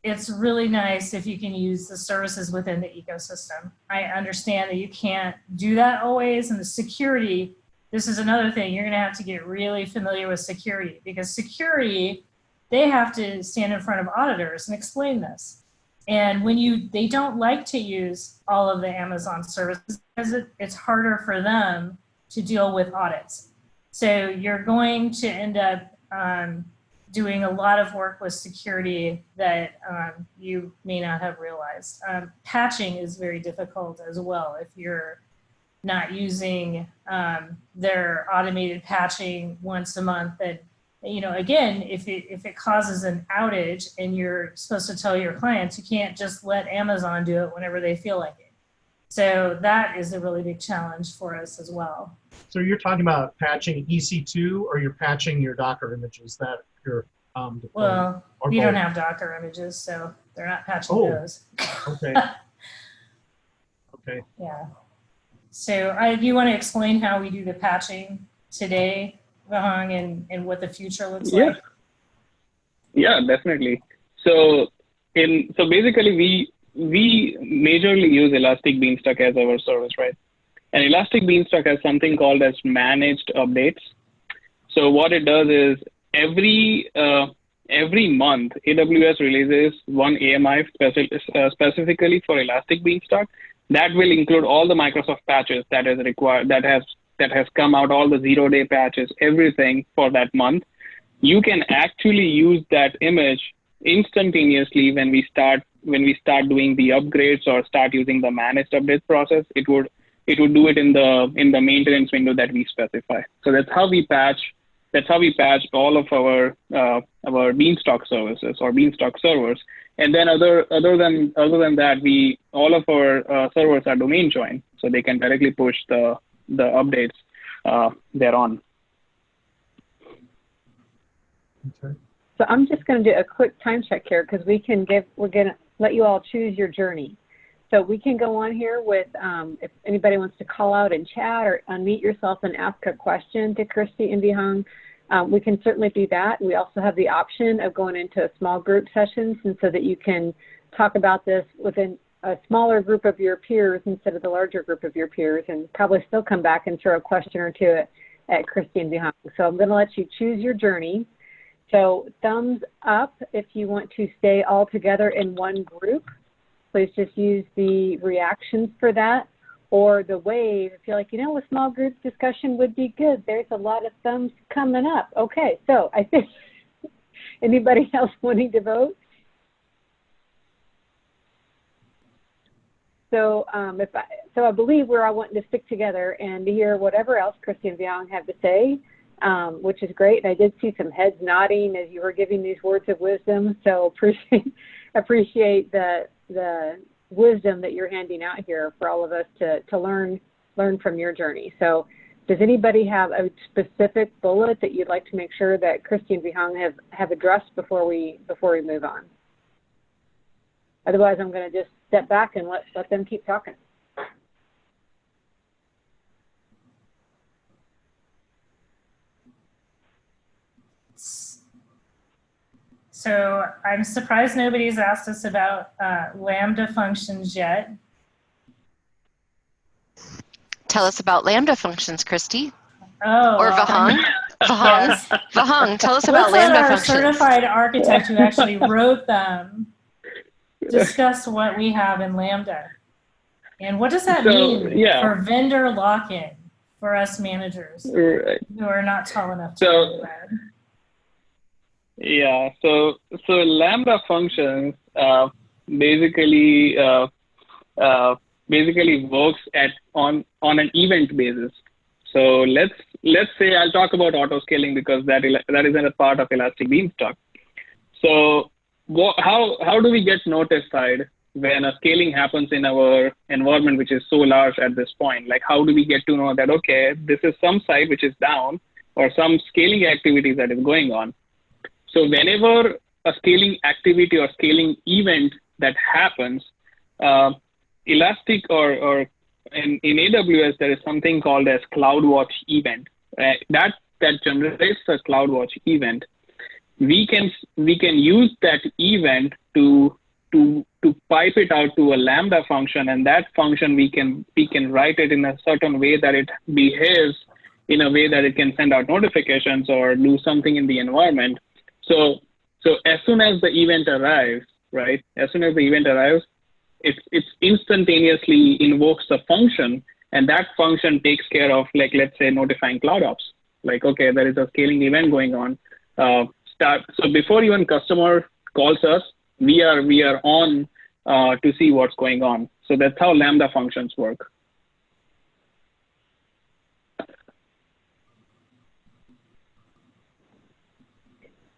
[SPEAKER 1] it's really nice if you can use the services within the ecosystem. I understand that you can't do that always and the security, this is another thing, you're gonna have to get really familiar with security because security, they have to stand in front of auditors and explain this. And when you, they don't like to use all of the Amazon services because it, it's harder for them to deal with audits. So you're going to end up um, doing a lot of work with security that um, you may not have realized. Um, patching is very difficult as well if you're not using um, their automated patching once a month and you know, again, if it, if it causes an outage and you're supposed to tell your clients, you can't just let Amazon do it whenever they feel like it. So that is a really big challenge for us as well.
[SPEAKER 5] So you're talking about patching EC2 or you're patching your Docker images that you're um, deploying?
[SPEAKER 1] Well,
[SPEAKER 5] Or
[SPEAKER 1] we don't have Docker images, so they're not patching
[SPEAKER 5] Oh.
[SPEAKER 1] those.
[SPEAKER 5] Okay. [laughs] Okay.
[SPEAKER 1] Yeah. So I, do you want to explain how we do the patching today, Vihang, and, and what the future looks
[SPEAKER 3] Yeah.
[SPEAKER 1] like?
[SPEAKER 3] Yeah, definitely. So in so basically we we majorly use Elastic Beanstalk as our service, right? And Elastic Beanstalk has something called as managed updates. So what it does is every uh, every month AWS releases one AMI speci- uh, specifically for Elastic Beanstalk that will include all the Microsoft patches that is required that has that has come out, all the zero day patches, everything for that month you can actually use that image instantaneously when we start when we start doing the upgrades or start using the managed update process. It would it would do it in the in the maintenance window that we specify. So that's how we patch that's how we patch all of our uh, our beanstalk services or beanstalk servers. And then other other than other than that we all of our uh, servers are domain joined so they can directly push the the updates uh, thereon
[SPEAKER 5] Okay.
[SPEAKER 2] So I'm just going to do a quick time check here because we can give, we're going to let you all choose your journey. So we can go on here with, um, if anybody wants to call out and chat or unmute yourself and ask a question to Christy and Vihang, um, we can certainly do that. We also have the option of going into a small group sessions and so that you can talk about this within a smaller group of your peers instead of the larger group of your peers and probably still come back and throw a question or two at, at Christine Vihang. So I'm going to let you choose your journey. So thumbs up if you want to stay all together in one group. Please just use the reactions for that. Or the wave if you're like, you know, a small group discussion would be good. There's a lot of thumbs coming up. Okay, so I think [laughs] anybody else wanting to vote? So, um, if I, so I believe we're all wanting to stick together and to hear whatever else Christy and Vihang have to say, um, which is great. And I did see some heads nodding as you were giving these words of wisdom. So [laughs] appreciate appreciate the the wisdom that you're handing out here for all of us to to learn learn from your journey. So, does anybody have a specific bullet that you'd like to make sure that Christy and Vihang have have addressed before we before we move on? Otherwise, I'm going to just step back and let, let them keep talking.
[SPEAKER 1] So I'm surprised nobody's asked us about uh, Lambda functions yet.
[SPEAKER 6] Tell us about Lambda functions, Christy.
[SPEAKER 1] Oh.
[SPEAKER 6] Or Vihang. Vihang.
[SPEAKER 1] Yes.
[SPEAKER 6] Vihang, tell us about
[SPEAKER 1] Let's
[SPEAKER 6] Lambda
[SPEAKER 1] our
[SPEAKER 6] functions.
[SPEAKER 1] certified architect who actually wrote them discuss what we have in Lambda. And what does that
[SPEAKER 3] So,
[SPEAKER 1] mean
[SPEAKER 3] yeah.
[SPEAKER 1] for vendor lock-in for us managers
[SPEAKER 3] Right.
[SPEAKER 1] who are not tall enough to
[SPEAKER 3] So- Yeah. So so lambda functions uh, basically uh, uh, basically works at on on an event basis. So let's let's say I'll talk about auto scaling because that that isn't a part of Elastic Beanstalk. So how how do we get notified when a scaling happens in our environment which is so large at this point? Like how do we get to know that okay this is some site which is down or some scaling activity that is going on? So whenever a scaling activity or scaling event that happens, uh, Elastic or, or in, in AWS, there is something called as CloudWatch event. Uh, that, that generates a CloudWatch event. We can, we can use that event to, to, to pipe it out to a Lambda function, and that function we can, we can write it in a certain way that it behaves in a way that it can send out notifications or do something in the environment. So, so as soon as the event arrives, right? As soon as the event arrives, it it's instantaneously invokes a function, and that function takes care of, like, let's say, notifying cloud ops Like, okay, there is a scaling event going on. Uh, start. So before even customer calls us, we are we are on uh, to see what's going on. So that's how Lambda functions work.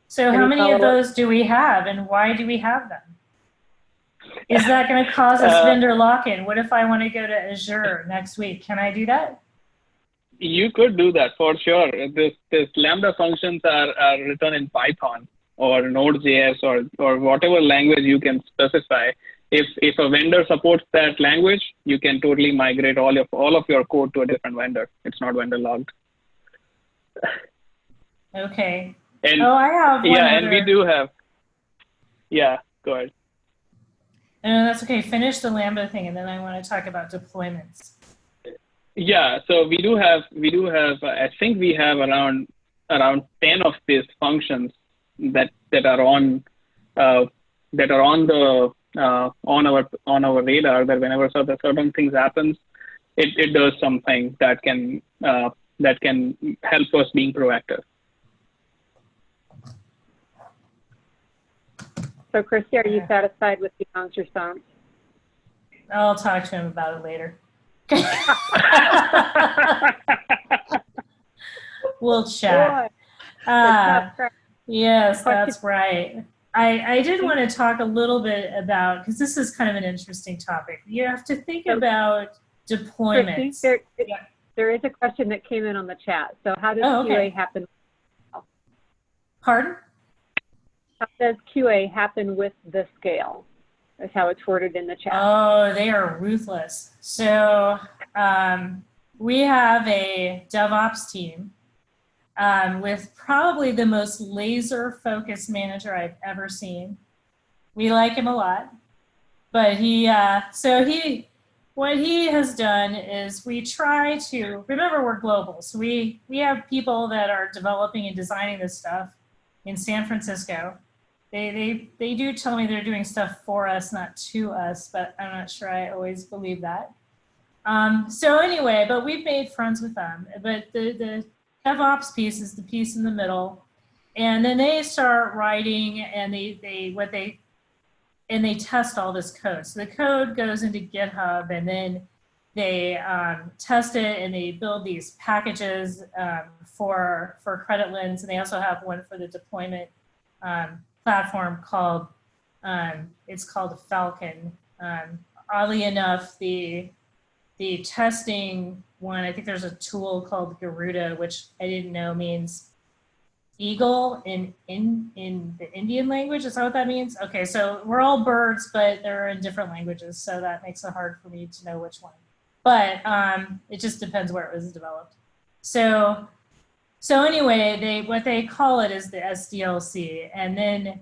[SPEAKER 1] So how many of those do we have and why do we have them? Is that going to cause us
[SPEAKER 3] Uh,
[SPEAKER 1] vendor lock-in? What if I want to go to Azure next week? Can I do that?
[SPEAKER 3] You could do that for sure. This, this Lambda functions are, are written in Python or Node.js or, or whatever language you can specify. If, if a vendor supports that language, you can totally migrate all of, all of your code to a different vendor. It's not vendor logged.
[SPEAKER 1] Okay.
[SPEAKER 3] And
[SPEAKER 1] Oh, I have
[SPEAKER 3] yeah,
[SPEAKER 1] other.
[SPEAKER 3] and we do have. Yeah, go ahead.
[SPEAKER 1] No, that's okay. Finish the Lambda thing, and then I want to talk about deployments.
[SPEAKER 3] Yeah, so we do have we do have uh, I think we have around around ten of these functions that that are on uh, that are on the uh, on our on our radar. That whenever certain certain things happens, it, it does something that can uh, that can help us being proactive.
[SPEAKER 2] So, Christy, are you satisfied with Vihang's response?
[SPEAKER 1] I'll talk to him about it later. [laughs] we'll chat. Uh, Yes, that's right. I, I did want to talk a little bit about, because this is kind of an interesting topic. You have to think about
[SPEAKER 2] Christy,
[SPEAKER 1] deployments.
[SPEAKER 2] there,
[SPEAKER 1] Yeah.
[SPEAKER 2] there is a question that came in on the chat. So, how does
[SPEAKER 1] Oh, okay.
[SPEAKER 2] QA happen?
[SPEAKER 1] Pardon?
[SPEAKER 2] How does QA happen with the scale? Is how it's worded in the chat.
[SPEAKER 1] Oh, they are ruthless. So um, we have a DevOps team um, with probably the most laser focused manager I've ever seen. We like him a lot. but he, uh, so he, what he has done is we try to remember we're global. So we we have people that are developing and designing this stuff in San Francisco. They they they do tell me they're doing stuff for us, not to us, but I'm not sure I always believe that. Um, so anyway, but we've made friends with them. But the the DevOps piece is the piece in the middle, and then they start writing and they they what they and they test all this code. So the code goes into GitHub and then they um, test it and they build these packages um, for, for CreditLens. And they also have one for the deployment um, platform called, um, it's called Falcon. Um, oddly enough, the, the testing one, I think there's a tool called Garuda, which I didn't know means eagle in in in the Indian language. Is that what that means? Okay, so we're all birds, but they're in different languages, so that makes it hard for me to know which one. But um, it just depends where it was developed. So so anyway, they what they call it is the SDLC, and then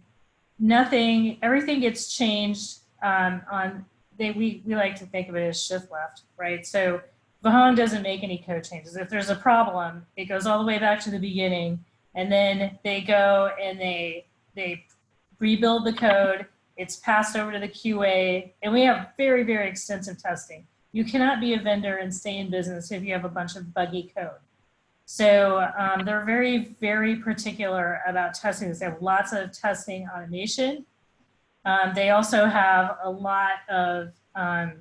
[SPEAKER 1] nothing, everything gets changed um, on. They we we like to think of it as shift left, right? So Vihang doesn't make any code changes. If there's a problem, it goes all the way back to the beginning and then they go and they they rebuild the code. It's passed over to the QA, and we have very very extensive testing. You cannot be a vendor and stay in business if you have a bunch of buggy code. So um, they're very very particular about testing. They have lots of testing automation. Um, they also have a lot of um,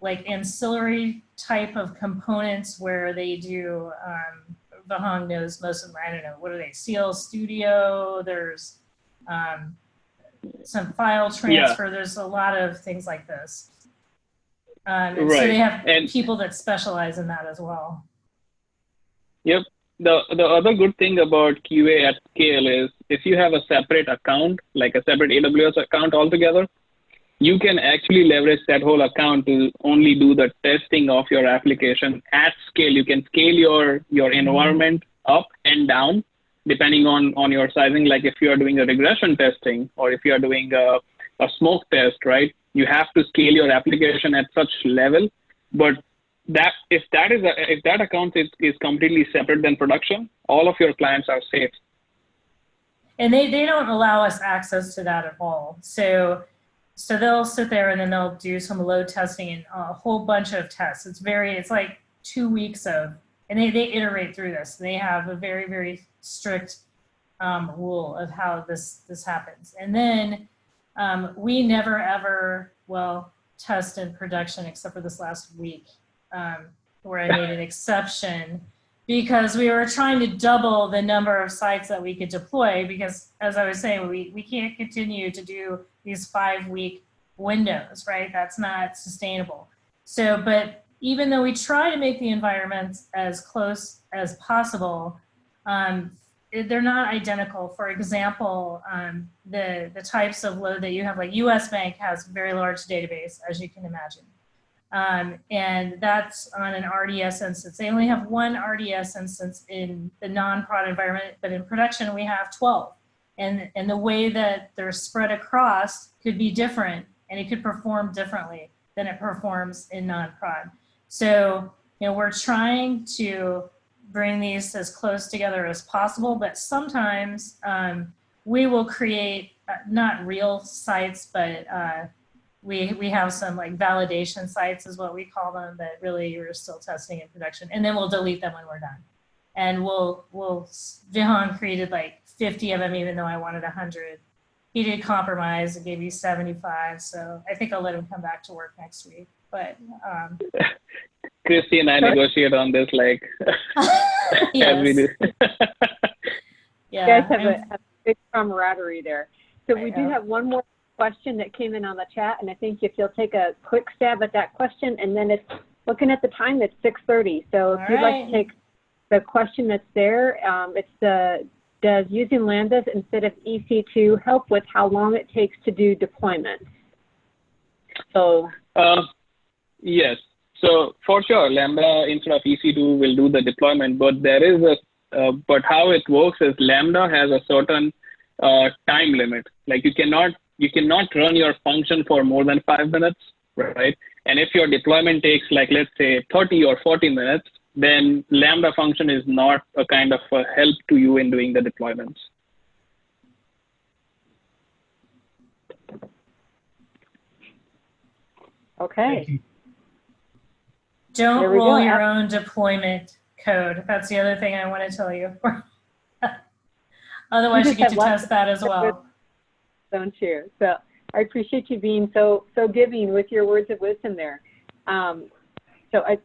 [SPEAKER 1] like ancillary type of components where they do um, Vihang knows most of them. I don't know. What are they? Seal Studio. There's um, some file transfer. Yeah. There's a lot of things like this. Um, and right. So they have and people that specialize in that as well.
[SPEAKER 3] The, the other good thing about QA at scale is if you have a separate account, like a separate AWS account altogether, you can actually leverage that whole account to only do the testing of your application at scale. You can scale your, your mm-hmm. environment up and down depending on, on your sizing. Like if you are doing a regression testing or if you are doing a, a smoke test, right? You have to scale your application at such level. But that if that is a, if that account is, is completely separate than production, all of your clients are safe.
[SPEAKER 1] And they, they don't allow us access to that at all. So so they'll sit there and then they'll do some load testing and a whole bunch of tests. It's very, it's like two weeks of, and they, they iterate through this. They have a very, very strict um, rule of how this, this happens. And then um, we never ever, well, test in production except for this last week um, where I made an exception because we were trying to double the number of sites that we could deploy because as I was saying, we, we can't continue to do these five week windows, right? That's not sustainable. So, but even though we try to make the environments as close as possible, um, they're not identical. For example, um, the, the types of load that you have, like US Bank has very large database, as you can imagine. Um, and that's on an RDS instance. They only have one RDS instance in the non-prod environment, but in production we have 12. And, and the way that they're spread across could be different and it could perform differently than it performs in non-prod. So, you know, we're trying to bring these as close together as possible, but sometimes um, we will create uh, not real sites, but uh, we we have some like validation sites is what we call them that really we're still testing in production and then we'll delete them when we're done. And we'll we'll Vihang created like 50 of them even though I wanted 100 he did compromise and gave you 75 so I think I'll let him come back to work next week but um. [laughs]
[SPEAKER 3] Christy and I negotiate on this like every day
[SPEAKER 2] yeah you guys have a, have a big camaraderie there. So we do have one more question that came in on the chat, and I think if you'll take a quick stab at that question, and then it's looking at the time, it's 6.30. So if All you'd right. like to take the question that's there, um, it's the, does using Lambdas instead of EC2 help with how long it takes to do deployment? So.
[SPEAKER 3] Uh, yes. So for sure, Lambda instead of EC2 will do the deployment, but there is a, uh, but how it works is Lambda has a certain uh, time limit. Like you cannot you cannot run your function for more than five minutes, right? And if your deployment takes like, let's say 30 or 40 minutes, then Lambda function is not a kind of a help to you in doing the deployments.
[SPEAKER 2] Okay.
[SPEAKER 1] Don't roll
[SPEAKER 2] go.
[SPEAKER 1] your own deployment code. That's the other thing I want to tell you. [laughs] Otherwise, you
[SPEAKER 2] just
[SPEAKER 1] get to test that as well.
[SPEAKER 2] Don't you? So I appreciate you being so so giving with your words of wisdom there. Um, so I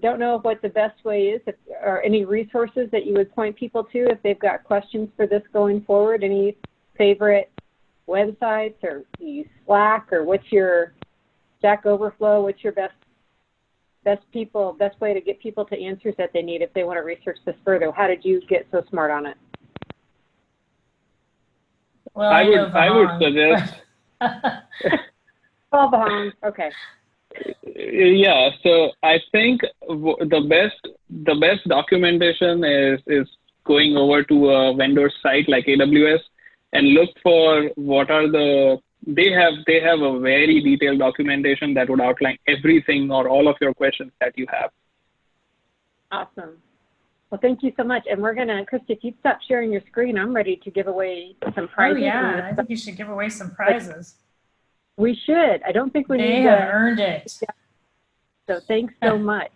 [SPEAKER 2] don't know what the best way is, if, or any resources that you would point people to if they've got questions for this going forward. Any favorite websites, or Slack, or what's your Stack Overflow? What's your best best people best way to get people to answers that they need if they want to research this further? How did you get so smart on it?
[SPEAKER 1] Well,
[SPEAKER 3] I
[SPEAKER 1] I,
[SPEAKER 3] would- I would
[SPEAKER 1] Vihang.
[SPEAKER 3] suggest- [laughs]
[SPEAKER 2] Oh, Baham. Okay.
[SPEAKER 3] Yeah, so I think the best the best documentation is is going over to a vendor site like AWS and look for what are the they have they have a very detailed documentation that would outline everything or all of your questions that you have.
[SPEAKER 2] Awesome. Well, thank you so much. And we're gonna, Christy, if you stop sharing your screen, I'm ready to give away some prizes.
[SPEAKER 1] oh
[SPEAKER 2] prizes.
[SPEAKER 1] yeah, I think you should give away some prizes.
[SPEAKER 2] We should. I don't think we
[SPEAKER 1] They
[SPEAKER 2] need
[SPEAKER 1] have
[SPEAKER 2] to.
[SPEAKER 1] earned it.
[SPEAKER 2] So thanks so [laughs] much.